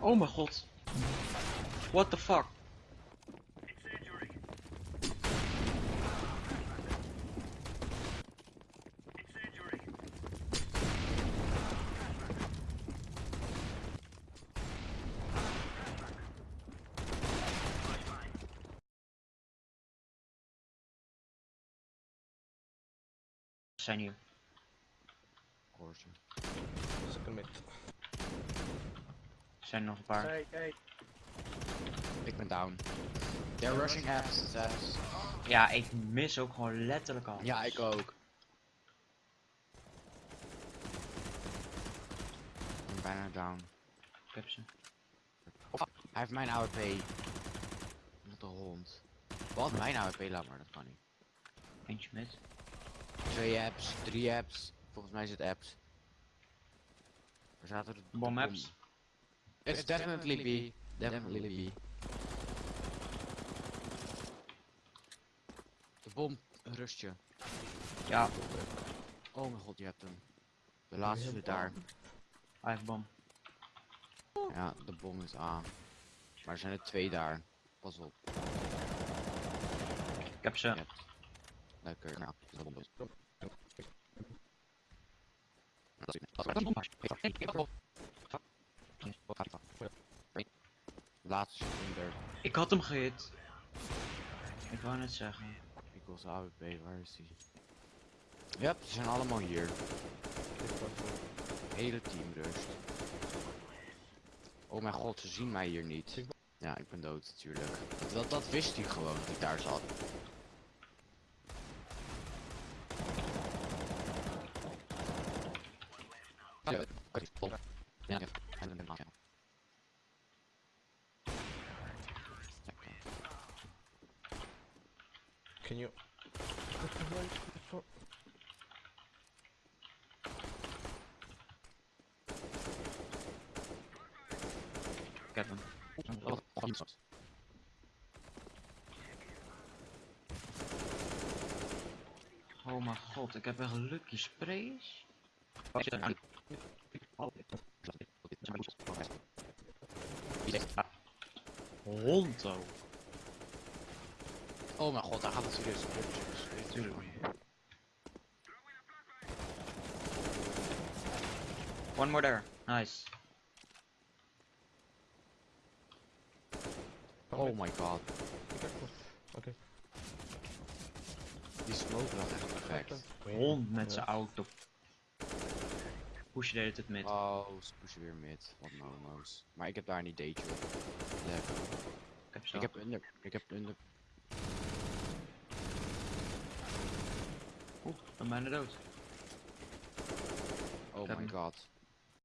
Oh mijn god. What the fuck? Ze zijn hier. Koortje. Second mid. Er zijn nog een paar. Kijk, kijk. Ik ben down. They're rushing apps, apps. Ja, ik mis ook gewoon letterlijk al. Ja, ik ook. Ik ben bijna down. Ik heb ze. Hij heeft mijn AWP. Wat een hond. Wat? Mijn AWP? Laat maar, dat kan niet. Eentje met. Twee apps, drie apps. Volgens mij is het apps. Waar zaten de de Bom apps. It's definitely B. Definitely B. De bom rust je. Ja, Oh mijn god, je hebt hem. De laatste daar. hij heeft bom. Ja, de bom is A. Maar er zijn er twee daar. Pas op. Ik heb ze. Ja. Lekker. Nou, de bom is. Laatste. Ik had hem gehit. Ik wou net zeggen. Ik zijn AWP, waar is die? Ja, ze zijn allemaal hier. Hele team rust. Oh mijn god, ze zien mij hier niet. Ja, ik ben dood natuurlijk. Dat, dat wist hij gewoon, dat ik daar zat. Ja, Can. Oh mijn god, ik heb echt lucky sprays. Hondo. Oh mijn god, daar gaat het serieus. Tuurlijk. One more there. Nice. Oh my god, Oké. die smoke was echt perfect. Hond met zijn auto. Push je de hele tijd met. Oh, ze pushen weer mid. Wat momo's. Maar ik heb daar niet date op. Lekker. Ik heb ze. Ik heb under. Ik heb under. Oeh, ik ben bijna dood. Oh heb my hem. god.